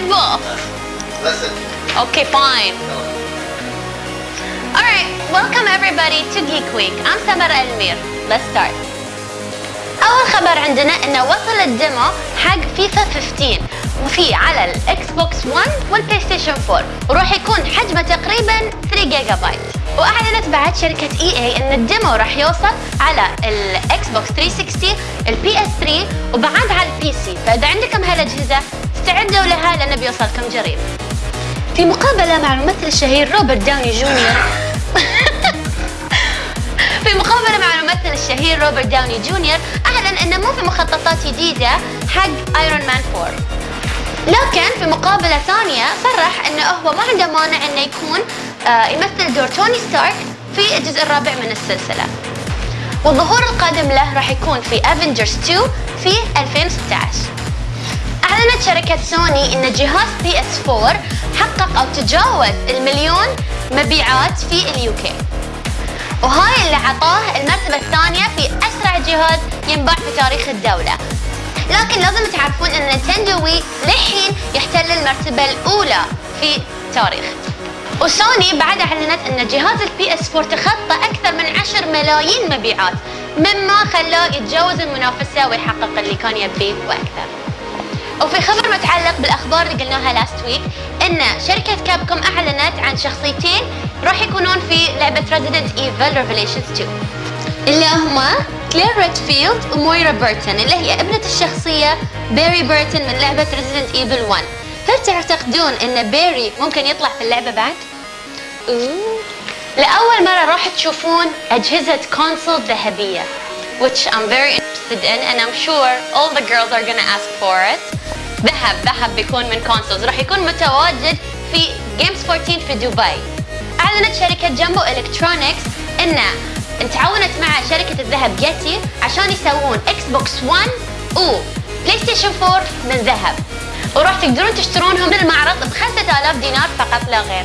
Red Bull? Listen. Okay, fine. All right, welcome everybody to Geek Week. I'm Samara Elmir. Let's start. أول خبر عندنا إنه وصل ال demo حق فيفا 15 وفي على ال Xbox 1 وال PlayStation 4 وراح يكون حجمه تقريبا 3 جيجا بايت بعد شركة EA إن ال demo راح يوصل على ال Xbox 360 ال PS 3 وبعد على ال PC فإذا عندكم هالأجهزة استعدوا لها لأنه بيوصلكم قريب. في مقابلة مع الممثل الشهير روبرت داوني جونيور. في مقابلة مع الممثل الشهير روبرت داوني جونيور أعلن أنه مو في مخططات جديدة حق Iron Man 4 لكن في مقابلة ثانية صرح أنه هو ما عنده مانع أنه يكون آه، يمثل دور توني ستارك في الجزء الرابع من السلسلة. والظهور القادم له راح يكون في Avengers 2 في 2016 أعلنت شركة سوني أن جهاز PS 4 حقق أو تجاوز المليون مبيعات في ال UK. وهاي اللي عطاه المرتبة الثانية في أسرع جهاز ينباع في تاريخ الدولة. لكن لازم تعرفون أن Nintendo Wii للحين يحتل المرتبة الأولى في تاريخ. وسوني بعد اعلنت أن جهاز ال PS 4 تخطى أكثر من 10 ملايين مبيعات مما خلاه يتجاوز المنافسة ويحقق اللي كان يبيه وأكثر. وفي خبر متعلق بالأخبار اللي قلناها last week أن شركة Capcom أعلنت عن شخصيتين راح يكونون في لعبة Resident Evil Revelations 2 اللي هما كلير ريدفيلد ومويرا بيرتون اللي هي ابنة الشخصية Barry Burton من لعبة Resident Evil 1 هل تعتقدون إن بيري ممكن يطلع في اللعبة بعد؟ أوه. لأول مرة راح تشوفون أجهزة console ذهبية which I'm very interested in and I'm sure all the girls are gonna ask for it ذهب ذهب بيكون من consoles راح يكون متواجد في Games 14 في دبي أعلنت شركة جامبو إلكترونيكس إن تعاونت مع شركة الذهب ياتي عشان يسوون Xbox 1 و PlayStation 4 من ذهب وراح تقدرون تشترونهم بالمعرض ب 5000 دينار فقط لا غير.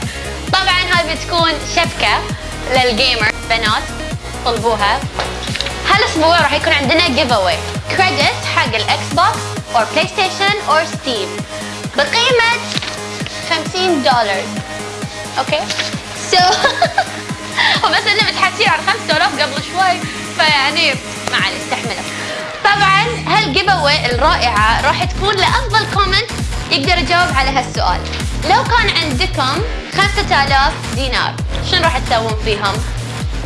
طبعا هاي بتكون شبكة لل gamer بنات طلبوها. هالأسبوع راح يكون عندنا giveaway credit حق ال Xbox أو PlayStation أو Steam بقيمة 50 دولار. okay? so وبس إنه متحسين على 5000 قبل شوي فيعني ما عليه استحملوا طبعا هال giveaway الرائعة راح تكون لأفضل comment يقدر يجاوب على هالسؤال. لو كان عندكم 5000 دينار شنو راح تسوون فيهم؟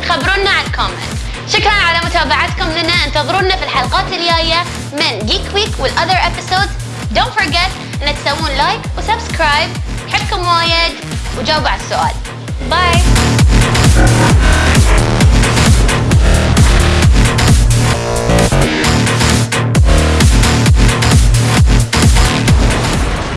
خبرونا على ال comment شكرا على متابعتكم لنا. انتظرونا في الحلقات الجاية من Geek Week وال other episodes don't forget ان تسوون like و subscribe حبكم وايد وجاوبوا على السؤال. باي